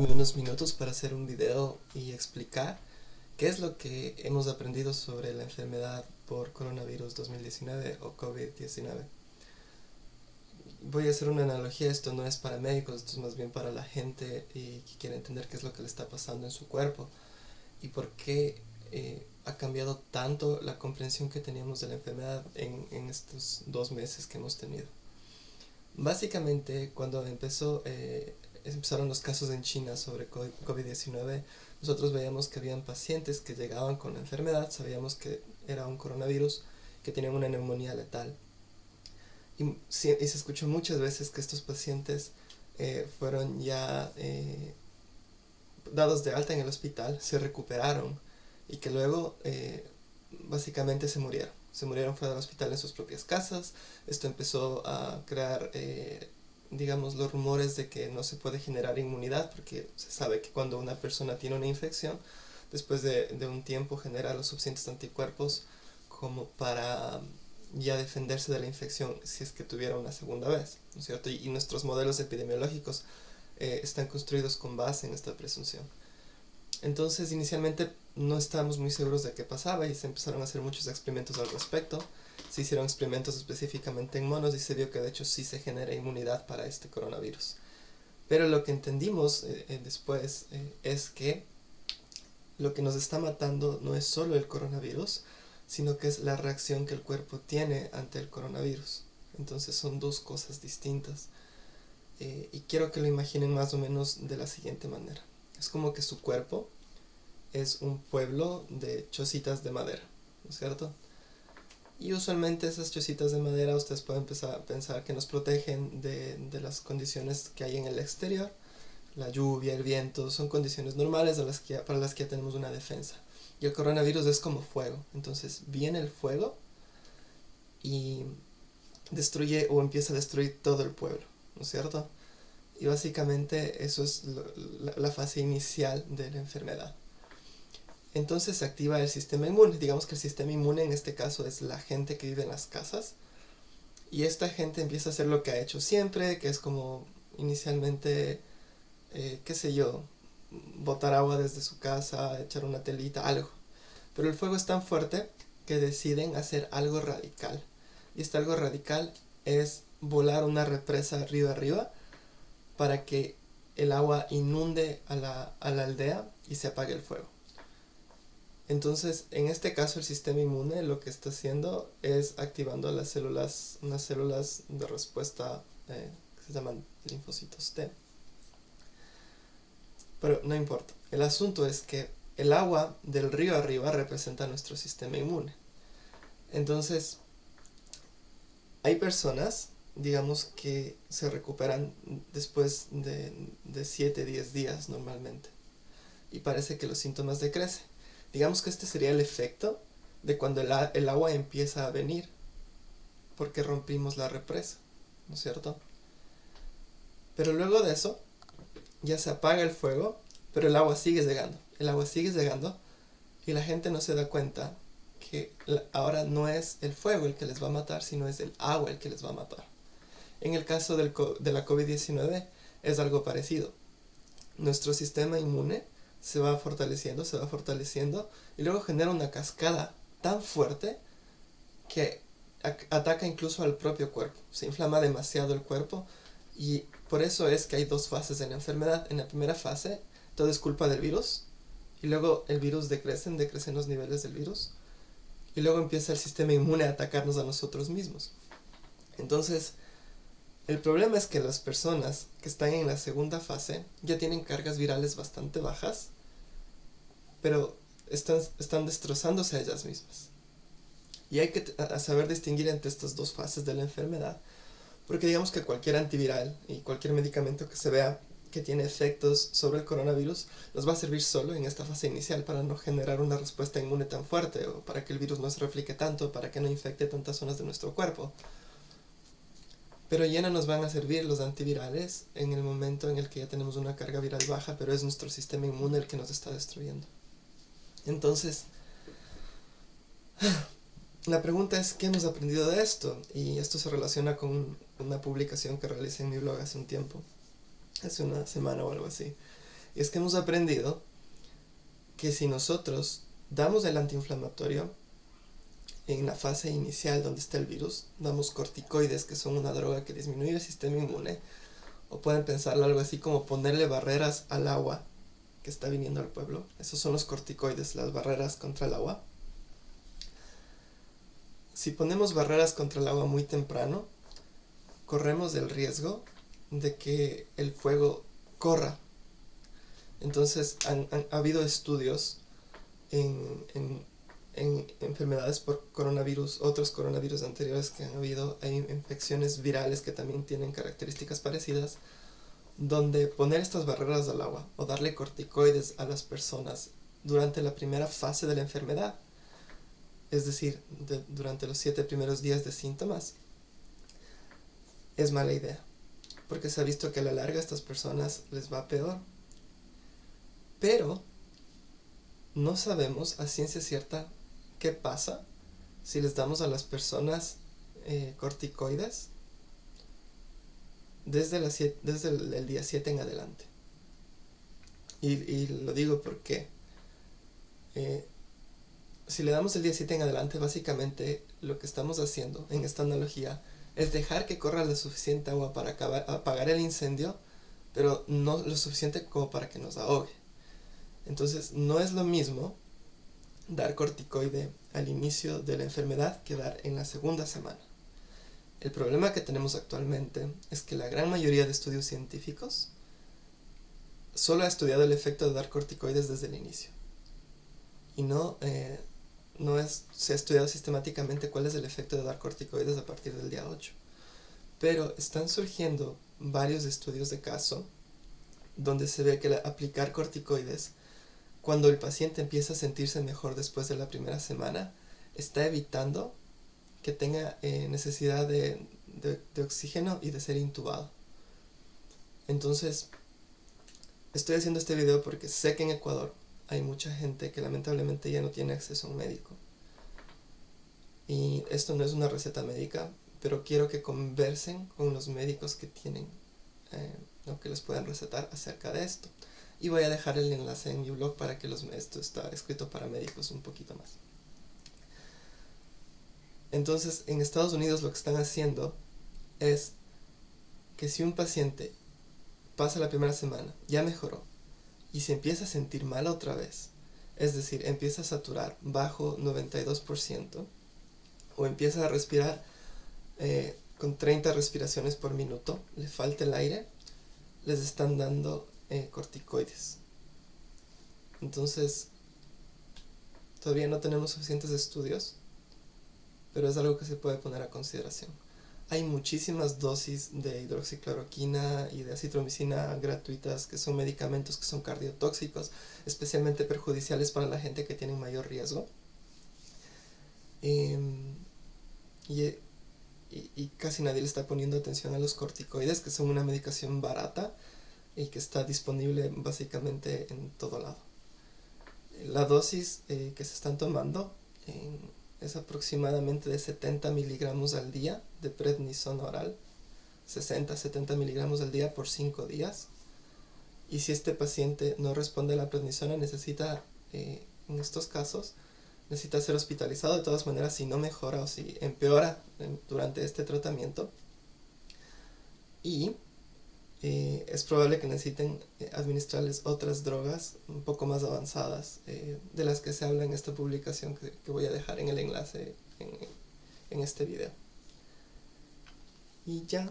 tomarme unos minutos para hacer un video y explicar qué es lo que hemos aprendido sobre la enfermedad por coronavirus 2019 o COVID-19. Voy a hacer una analogía, esto no es para médicos, esto es más bien para la gente y que quiere entender qué es lo que le está pasando en su cuerpo y por qué eh, ha cambiado tanto la comprensión que teníamos de la enfermedad en, en estos dos meses que hemos tenido. Básicamente, cuando empezó, eh, empezaron los casos en China sobre COVID-19, nosotros veíamos que habían pacientes que llegaban con la enfermedad, sabíamos que era un coronavirus, que tenían una neumonía letal. Y, se escuchó muchas veces que estos pacientes eh, fueron ya eh, dados de alta en el hospital, se recuperaron y que luego básicamente se murieron se murieron fuera del hospital en sus propias casas. Esto empezó a crear, eh, digamos, los rumores de que no se puede generar inmunidad, porque se sabe que cuando una persona tiene una infección, después de, de un tiempo genera los suficientes anticuerpos como para ya defenderse de la infección si es que tuviera una segunda vez, ¿no es cierto? Y, nuestros modelos epidemiológicos eh, están construidos con base en esta presunción. Entonces, inicialmente no estábamos muy seguros de qué pasaba y se empezaron a hacer muchos experimentos al respecto. Se hicieron experimentos específicamente en monos y se vio que de hecho sí se genera inmunidad para este coronavirus. Pero lo que entendimos eh, eh, después eh, es que lo que nos está matando no es solo el coronavirus, sino que es la reacción que el cuerpo tiene ante el coronavirus. Entonces son dos cosas distintas. y quiero que lo imaginen más o menos de la siguiente manera. Es como que su cuerpo es un pueblo de chocitas de madera, ¿no es cierto? Y usualmente esas chocitas de madera ustedes pueden a pensar que nos protegen de, de, las condiciones que hay en el exterior. La lluvia, el viento, son condiciones normales de las que, para las que ya tenemos una defensa. Y el coronavirus es como fuego. Entonces viene el fuego y destruye o empieza a destruir todo el pueblo, ¿no es cierto? Y básicamente eso es la, fase inicial de la enfermedad. Entonces se activa el sistema inmune. Digamos que el sistema inmune en este caso es la gente que vive en las casas. Y esta gente empieza a hacer lo que ha hecho siempre, que es como inicialmente, eh, qué sé yo, botar agua desde su casa, echar una telita, algo. Pero el fuego es tan fuerte que deciden hacer algo radical. Y este algo radical es volar una represa río arriba para que el agua inunde a la, aldea y se apague el fuego. Entonces, en este caso, el sistema inmune lo que está haciendo es activando las células, unas células de respuesta eh, que se llaman linfocitos T. Pero no importa. El asunto es que el agua del río arriba representa nuestro sistema inmune. Entonces, hay personas digamos que se recuperan después de, de 7, 10 días normalmente. Y parece que los síntomas decrecen. Digamos que este sería el efecto de cuando el, agua empieza a venir, porque rompimos la represa, ¿no es cierto? Pero luego de eso, ya se apaga el fuego, pero el agua sigue llegando. El agua sigue llegando y la gente no se da cuenta que ahora no es el fuego el que les va a matar, sino es el agua el que les va a matar. En el caso de la COVID-19 es algo parecido. Nuestro sistema inmune se va fortaleciendo, se va fortaleciendo y luego genera una cascada tan fuerte que ataca incluso al propio cuerpo. Se inflama demasiado el cuerpo y por eso es que hay dos fases en la enfermedad. En la primera fase todo es culpa del virus y luego el virus decrecen, decrecen los niveles del virus y luego empieza el sistema inmune a atacarnos a nosotros mismos. Entonces, el problema es que las personas que están en la segunda fase ya tienen cargas virales bastante bajas, pero están, destrozándose a ellas mismas. Y hay que saber distinguir entre estas dos fases de la enfermedad, porque digamos que cualquier antiviral y cualquier medicamento que se vea que tiene efectos sobre el coronavirus nos va a servir solo en esta fase inicial para no generar una respuesta inmune tan fuerte o para que el virus no se replique tanto, para que no infecte tantas zonas de nuestro cuerpo. Pero ya no nos van a servir los antivirales en el momento en el que ya tenemos una carga viral baja, pero es nuestro sistema inmune el que nos está destruyendo. Entonces, la pregunta es, ¿qué hemos aprendido de esto? Y esto se relaciona con una publicación que realicé en mi blog hace un tiempo, hace una semana o algo así, Y es que hemos aprendido que si nosotros damos el antiinflamatorio en la fase inicial donde está el virus, damos corticoides, que son una droga que disminuye el sistema inmune, o pueden pensarlo algo así como ponerle barreras al agua que está viniendo al pueblo. Esos son los corticoides, las barreras contra el agua. Si ponemos barreras contra el agua muy temprano, corremos el riesgo de que el fuego corra. Entonces, han, ha habido estudios en, en, en, enfermedades por coronavirus, otros coronavirus anteriores que han habido, hay infecciones virales que también tienen características parecidas, donde poner estas barreras al agua o darle corticoides a las personas durante la primera fase de la enfermedad, es decir, durante los siete primeros días de síntomas, es mala idea, porque se ha visto que a la larga a estas personas les va peor. Pero no sabemos a ciencia cierta qué pasa si les damos a las personas eh, corticoides desde, la desde el, día 7 en adelante. Y, lo digo porque eh, si le damos el día 7 en adelante, básicamente lo que estamos haciendo en esta analogía es dejar que corra la suficiente agua para apagar el incendio, pero no lo suficiente como para que nos ahogue. Entonces, no es lo mismo dar corticoide al inicio de la enfermedad que dar en la segunda semana. El problema que tenemos actualmente es que la gran mayoría de estudios científicos solo ha estudiado el efecto de dar corticoides desde el inicio. Y no, eh, no se ha estudiado sistemáticamente cuál es el efecto de dar corticoides a partir del día 8. Pero están surgiendo varios estudios de caso donde se ve que aplicar corticoides cuando el paciente empieza a sentirse mejor después de la primera semana está evitando que tenga eh, necesidad de, oxígeno y de ser intubado. Entonces, estoy haciendo este video porque sé que en Ecuador hay mucha gente que lamentablemente ya no tiene acceso a un médico. Y esto no es una receta médica, pero quiero que conversen con los médicos que tienen, eh, o que les puedan recetar acerca de esto. Y voy a dejar el enlace en mi blog para que los, esto está escrito para médicos un poquito más. Entonces, en Estados Unidos lo que están haciendo es que si un paciente pasa la primera semana, ya mejoró, y se empieza a sentir mal otra vez, es decir, empieza a saturar bajo 92%, o empieza a respirar eh, con 30 respiraciones por minuto, le falta el aire, les están dando eh, corticoides. Entonces, todavía no tenemos suficientes estudios pero es algo que se puede poner a consideración. Hay muchísimas dosis de hidroxicloroquina y de acitromicina gratuitas que son medicamentos que son cardiotóxicos, especialmente perjudiciales para la gente que tiene mayor riesgo. Em, y, y, casi nadie le está poniendo atención a los corticoides, que son una medicación barata y que está disponible básicamente en todo lado. La dosis eh, que se están tomando es aproximadamente de 70 miligramos al día de prednisona oral, 60-70 miligramos al día por 5 días. Y si este paciente no responde a la prednisona, necesita, eh, en estos casos, necesita ser hospitalizado de todas maneras si no mejora o si empeora durante este tratamiento. Y eh, es probable que necesiten eh, administrarles otras drogas un poco más avanzadas eh, de las que se habla en esta publicación que, voy a dejar en el enlace en, en este video. Y ya